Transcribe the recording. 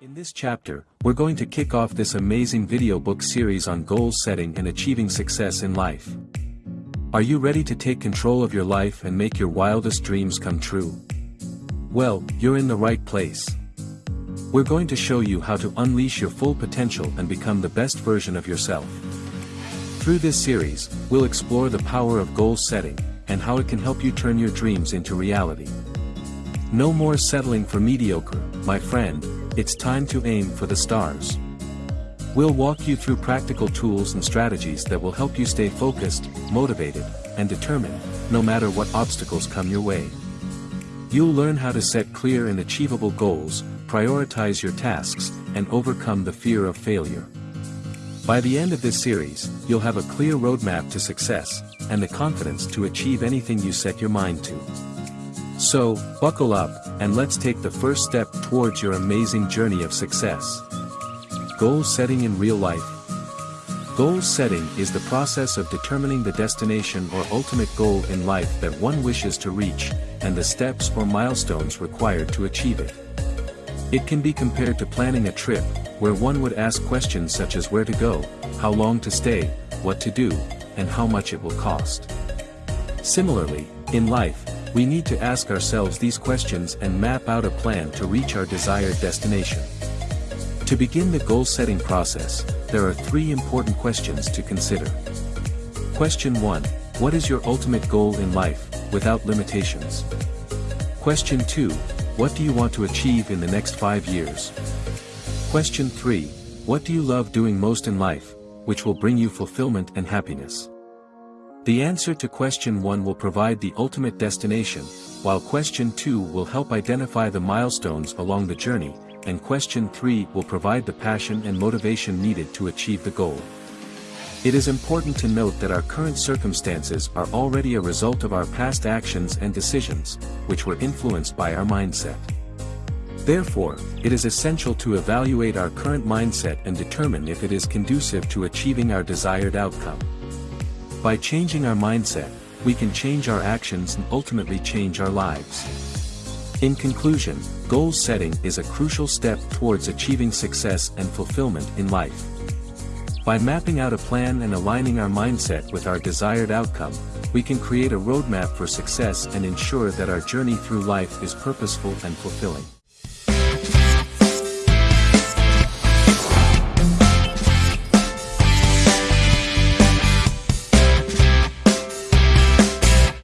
this chapter, we're going to kick off this amazing video book series on goal setting and achieving success in life. Are you ready to take control of your life and make your wildest dreams come true? Well, you're in the right place. We're going to show you how to unleash your full potential and become the best version of yourself. Through this series, we'll explore the power of goal setting, and how it can help you turn your dreams into reality. No more settling for mediocre, my friend, it's time to aim for the stars. We'll walk you through practical tools and strategies that will help you stay focused, motivated, and determined, no matter what obstacles come your way. You'll learn how to set clear and achievable goals, prioritize your tasks, and overcome the fear of failure. By the end of this series, you'll have a clear roadmap to success, and the confidence to achieve anything you set your mind to. So, buckle up, and let's take the first step towards your amazing journey of success. Goal setting in real life. Goal setting is the process of determining the destination or ultimate goal in life that one wishes to reach, and the steps or milestones required to achieve it. It can be compared to planning a trip, where one would ask questions such as where to go, how long to stay, what to do, and how much it will cost. Similarly, in life, we need to ask ourselves these questions and map out a plan to reach our desired destination. To begin the goal-setting process, there are three important questions to consider. Question 1. What is your ultimate goal in life, without limitations? Question 2. What do you want to achieve in the next five years? Question 3. What do you love doing most in life, which will bring you fulfillment and happiness? The answer to question 1 will provide the ultimate destination, while question 2 will help identify the milestones along the journey, and question 3 will provide the passion and motivation needed to achieve the goal. It is important to note that our current circumstances are already a result of our past actions and decisions, which were influenced by our mindset. Therefore, it is essential to evaluate our current mindset and determine if it is conducive to achieving our desired outcome. By changing our mindset, we can change our actions and ultimately change our lives. In conclusion, goal setting is a crucial step towards achieving success and fulfillment in life. By mapping out a plan and aligning our mindset with our desired outcome, we can create a roadmap for success and ensure that our journey through life is purposeful and fulfilling.